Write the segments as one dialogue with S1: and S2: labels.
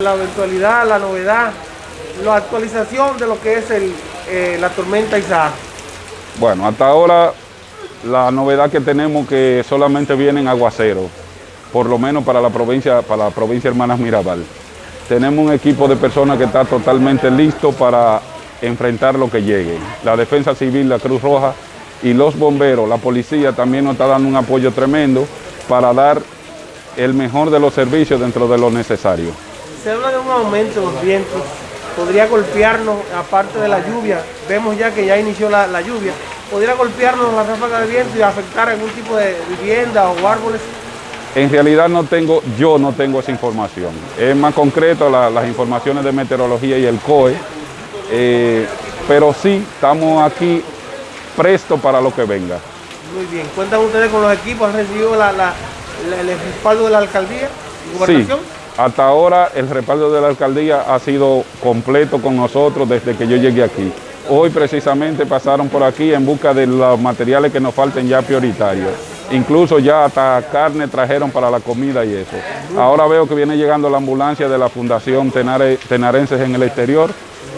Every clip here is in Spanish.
S1: La eventualidad, la novedad, la actualización de lo que es eh, la tormenta Isaac.
S2: Bueno, hasta ahora la novedad que tenemos que solamente vienen aguaceros, por lo menos para la provincia, para la provincia Hermanas Mirabal. Tenemos un equipo de personas que está totalmente listo para enfrentar lo que llegue. La Defensa Civil, la Cruz Roja y los bomberos, la policía también nos está dando un apoyo tremendo para dar el mejor de los servicios dentro de lo necesario.
S1: Se habla de un aumento de los vientos, podría golpearnos, aparte de la lluvia, vemos ya que ya inició la, la lluvia, podría golpearnos la ráfaga de viento y afectar algún tipo de vivienda o árboles.
S2: En realidad no tengo, yo no tengo esa información. Es más concreto la- las informaciones de meteorología y el COE, eh, pero sí estamos aquí prestos para lo que venga.
S1: Muy bien, ¿cuentan ustedes con los equipos? ¿Han recibido la, la- la- el respaldo de la alcaldía
S2: Sí,
S1: gobernación?
S2: Hasta ahora el respaldo de la alcaldía ha sido completo con nosotros desde que yo llegué aquí. Hoy precisamente pasaron por aquí en busca de los materiales que nos falten ya prioritarios. Incluso ya hasta carne trajeron para la comida y eso. Ahora veo que viene llegando la ambulancia de la Fundación Tenare- Tenarenses en el exterior,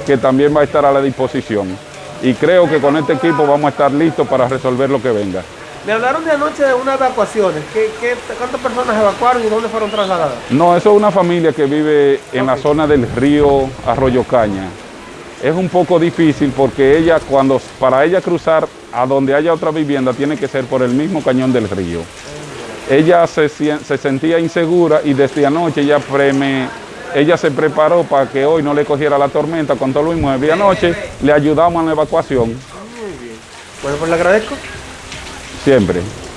S2: que también va a estar a la disposición. Y creo que con este equipo vamos a estar listos para resolver lo que venga.
S1: Me hablaron de anoche de unas evacuaciones. ¿Qué, qué, cuántas personas evacuaron y dónde fueron trasladadas?
S2: No, eso es una familia que vive en la zona del río Arroyo Caña. Es un poco difícil porque ella, cuando para ella cruzar a donde haya otra vivienda, tiene que ser por el mismo cañón del río. Ella se, sentía insegura y desde anoche ella, preme- ella se preparó para que hoy no le cogiera la tormenta con todo lo inmueble. Y anoche le ayudamos en la evacuación,
S1: Bueno, pues le agradezco.
S2: Siempre.